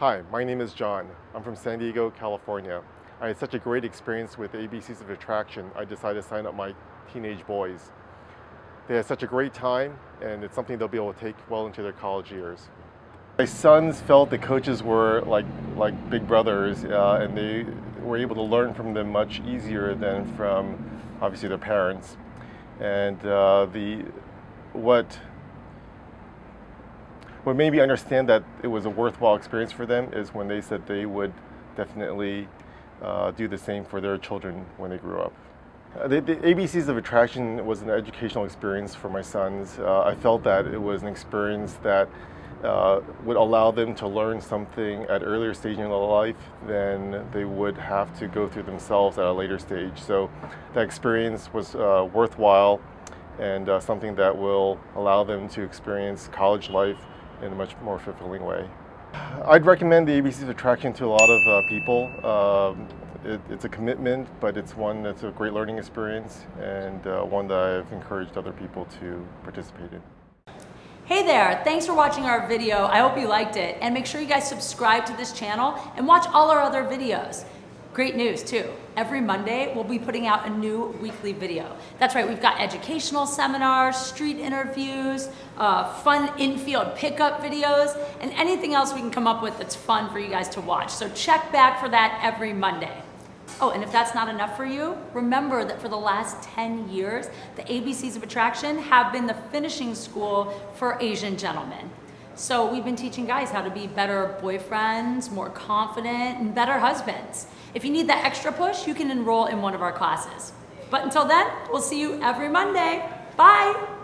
Hi, my name is John. I'm from San Diego, California. I had such a great experience with ABCs of Attraction, I decided to sign up my teenage boys. They had such a great time, and it's something they'll be able to take well into their college years. My sons felt the coaches were like, like big brothers, uh, and they were able to learn from them much easier than from, obviously, their parents. And uh, the, what what made me understand that it was a worthwhile experience for them is when they said they would definitely uh, do the same for their children when they grew up. Uh, the, the, ABCs of Attraction was an educational experience for my sons. Uh, I felt that it was an experience that uh, would allow them to learn something at earlier stage in their life than they would have to go through themselves at a later stage. So that experience was uh, worthwhile and something that will allow them to experience college life in a much more fulfilling way. I'd recommend the ABC's attraction to a lot of uh, people. Um, it, it's a commitment, but it's one that's a great learning experience and uh, one that I've encouraged other people to participate in. Hey there, thanks for watching our video. I hope you liked it. And make sure you guys subscribe to this channel and watch all our other videos. Great news too. Every Monday, we'll be putting out a new weekly video. That's right, we've got educational seminars, street interviews, uh, fun infield pickup videos, and anything else we can come up with that's fun for you guys to watch. So check back for that every Monday. Oh, and if that's not enough for you, remember that for the last 10 years, the ABCs of Attraction have been the finishing school for Asian gentlemen. So we've been teaching guys how to be better boyfriends, more confident, and better husbands. If you need that extra push, you can enroll in one of our classes. But until then, we'll see you every Monday. Bye!